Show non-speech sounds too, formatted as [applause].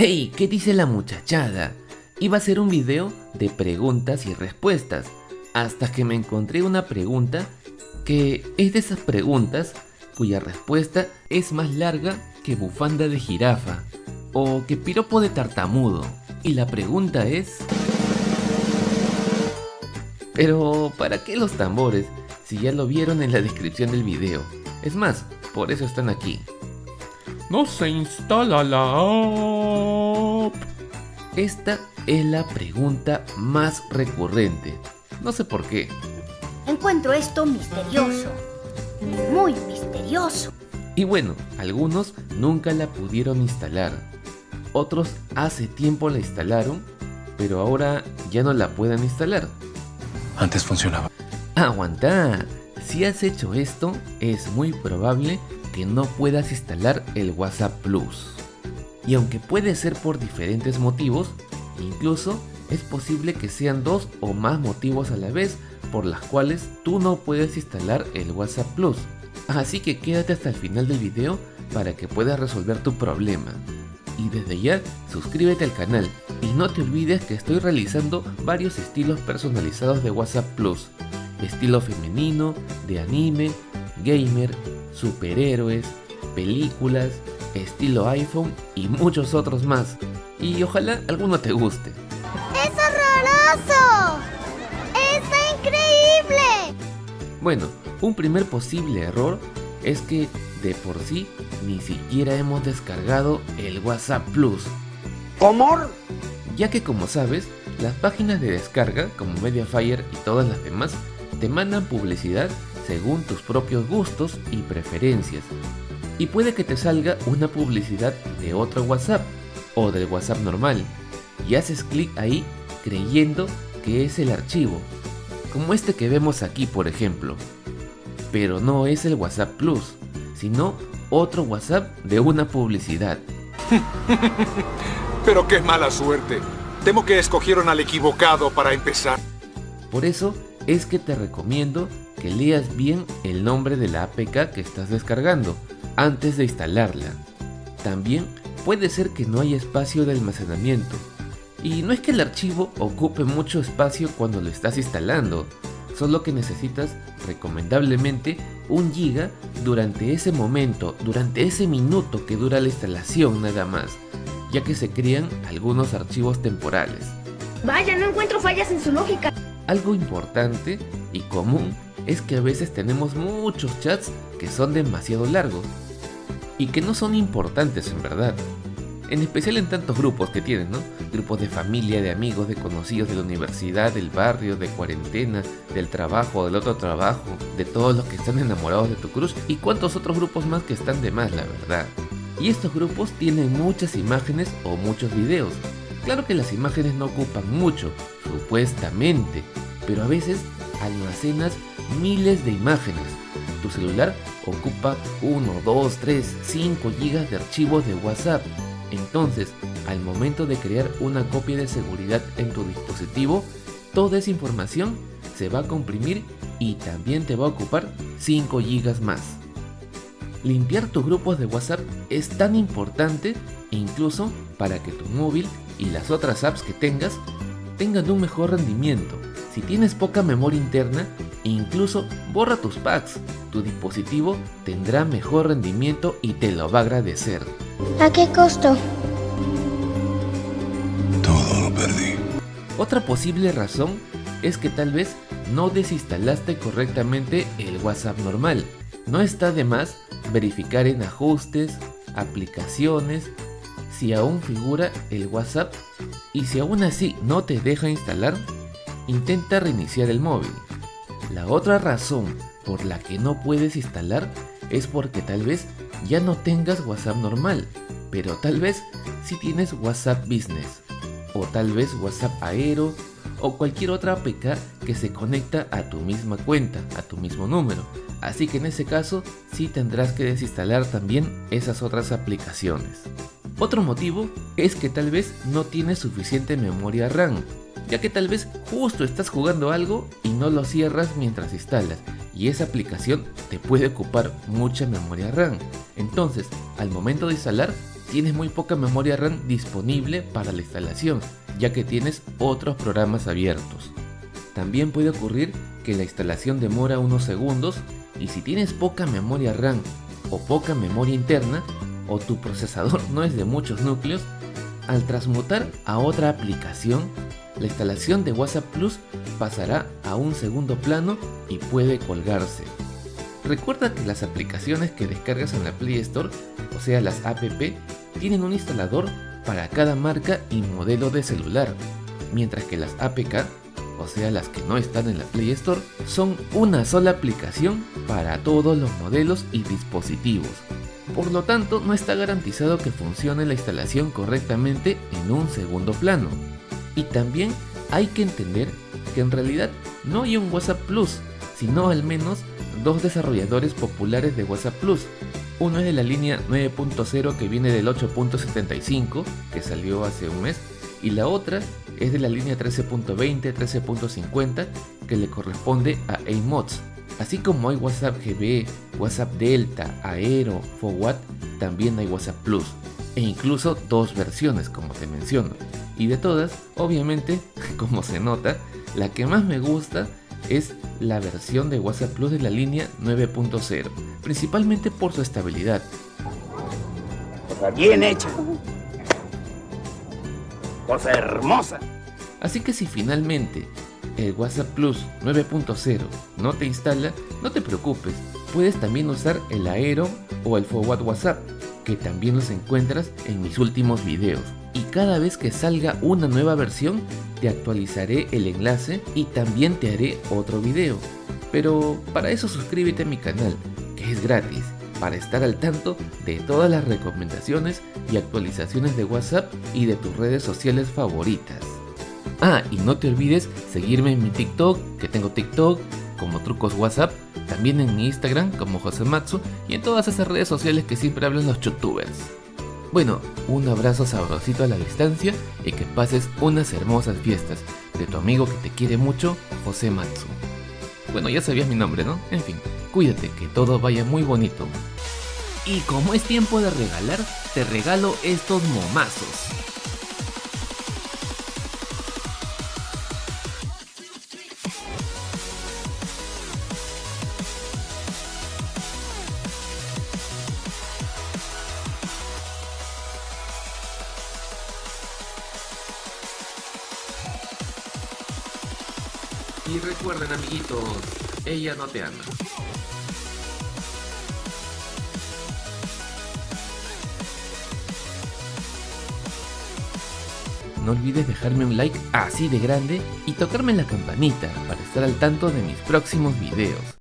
¡Ey! ¿Qué dice la muchachada? Iba a ser un video de preguntas y respuestas, hasta que me encontré una pregunta que es de esas preguntas cuya respuesta es más larga que bufanda de jirafa o que piropo de tartamudo. Y la pregunta es... Pero, ¿para qué los tambores si ya lo vieron en la descripción del video? Es más, por eso están aquí. No se instala la app. Esta es la pregunta más recurrente. No sé por qué. Encuentro esto misterioso. Muy misterioso. Y bueno, algunos nunca la pudieron instalar. Otros hace tiempo la instalaron, pero ahora ya no la pueden instalar. Antes funcionaba. Aguanta. Si has hecho esto, es muy probable que no puedas instalar el WhatsApp Plus. Y aunque puede ser por diferentes motivos, incluso es posible que sean dos o más motivos a la vez por las cuales tú no puedes instalar el WhatsApp Plus. Así que quédate hasta el final del video para que puedas resolver tu problema. Y desde ya, suscríbete al canal y no te olvides que estoy realizando varios estilos personalizados de WhatsApp Plus. Estilo femenino, de anime, gamer, superhéroes, películas, estilo iPhone y muchos otros más. Y ojalá alguno te guste. ¡Es horroroso! ¡Está increíble! Bueno, un primer posible error es que de por sí ni siquiera hemos descargado el WhatsApp Plus. ¿Cómo? Ya que como sabes, las páginas de descarga como Mediafire y todas las demás te mandan publicidad según tus propios gustos y preferencias. Y puede que te salga una publicidad de otro WhatsApp o del WhatsApp normal y haces clic ahí creyendo que es el archivo, como este que vemos aquí por ejemplo. Pero no es el WhatsApp Plus, sino otro WhatsApp de una publicidad. [laughs] Pero qué mala suerte. Temo que escogieron al equivocado para empezar. Por eso es que te recomiendo que leas bien el nombre de la APK que estás descargando antes de instalarla. También puede ser que no haya espacio de almacenamiento. Y no es que el archivo ocupe mucho espacio cuando lo estás instalando, solo que necesitas recomendablemente un giga durante ese momento, durante ese minuto que dura la instalación nada más, ya que se crean algunos archivos temporales. Vaya, no encuentro fallas en su lógica. Algo importante y común es que a veces tenemos muchos chats que son demasiado largos y que no son importantes en verdad. En especial en tantos grupos que tienen, ¿no? Grupos de familia, de amigos, de conocidos de la universidad, del barrio, de cuarentena, del trabajo, del otro trabajo, de todos los que están enamorados de tu cruz y cuantos otros grupos más que están de más, la verdad. Y estos grupos tienen muchas imágenes o muchos videos. Claro que las imágenes no ocupan mucho, supuestamente, pero a veces almacenas miles de imágenes. Tu celular ocupa 1, 2, 3, 5 GB de archivos de WhatsApp. Entonces, al momento de crear una copia de seguridad en tu dispositivo, toda esa información se va a comprimir y también te va a ocupar 5 GB más. Limpiar tus grupos de WhatsApp es tan importante incluso para que tu móvil y las otras apps que tengas tengan un mejor rendimiento. Si tienes poca memoria interna, incluso borra tus packs. Tu dispositivo tendrá mejor rendimiento y te lo va a agradecer. ¿A qué costo? Todo lo perdí. Otra posible razón es que tal vez no desinstalaste correctamente el WhatsApp normal. No está de más verificar en ajustes, aplicaciones, si aún figura el WhatsApp y si aún así no te deja instalar, intenta reiniciar el móvil. La otra razón por la que no puedes instalar es porque tal vez ya no tengas WhatsApp normal, pero tal vez si tienes WhatsApp Business, o tal vez WhatsApp Aero, o cualquier otra APK que se conecta a tu misma cuenta, a tu mismo número. Así que en ese caso sí tendrás que desinstalar también esas otras aplicaciones. Otro motivo es que tal vez no tienes suficiente memoria RAM, ya que tal vez justo estás jugando algo y no lo cierras mientras instalas, y esa aplicación te puede ocupar mucha memoria RAM. Entonces, al momento de instalar, tienes muy poca memoria RAM disponible para la instalación, ya que tienes otros programas abiertos. También puede ocurrir que la instalación demora unos segundos y si tienes poca memoria RAM o poca memoria interna o tu procesador [laughs] no es de muchos núcleos, al transmutar a otra aplicación, la instalación de WhatsApp Plus pasará a un segundo plano y puede colgarse. Recuerda que las aplicaciones que descargas en la Play Store, o sea las app, tienen un instalador para cada marca y modelo de celular, mientras que las APK, o sea las que no están en la Play Store, son una sola aplicación para todos los modelos y dispositivos. Por lo tanto, no está garantizado que funcione la instalación correctamente en un segundo plano. Y también hay que entender que en realidad no hay un WhatsApp Plus, sino al menos dos desarrolladores populares de WhatsApp Plus. Uno es de la línea 9.0 que viene del 8.75, que salió hace un mes, y la otra es de la línea 13.20, 13.50, que le corresponde a AMODS. Así como hay WhatsApp GB, WhatsApp Delta, Aero, Forward, también hay WhatsApp Plus, e incluso dos versiones como te menciono. Y de todas, obviamente, [laughs] como se nota, la que más me gusta es la versión de WhatsApp Plus de la línea 9.0, principalmente por su estabilidad. Cosa bien hecha. Cosa hermosa. Así que si finalmente el WhatsApp Plus 9.0 no te instala, no te preocupes, puedes también usar el Aero o el Forward WhatsApp, que también los encuentras en mis últimos videos. Y cada vez que salga una nueva versión, te actualizaré el enlace y también te haré otro video. Pero para eso suscríbete a mi canal, que es gratis, para estar al tanto de todas las recomendaciones y actualizaciones de WhatsApp y de tus redes sociales favoritas. Ah, y no te olvides seguirme en mi TikTok, que tengo TikTok como Trucos WhatsApp, también en mi Instagram como Josematsu y en todas esas redes sociales que siempre hablan los youtubers. Bueno, un abrazo sabrosito a la distancia y que pases unas hermosas fiestas de tu amigo que te quiere mucho, José Matsu. Bueno, ya sabías mi nombre, ¿no? En fin, cuídate, que todo vaya muy bonito. Y como es tiempo de regalar, te regalo estos momazos. Y recuerden amiguitos, ella no te ama. No olvides dejarme un like así de grande y tocarme la campanita para estar al tanto de mis próximos videos.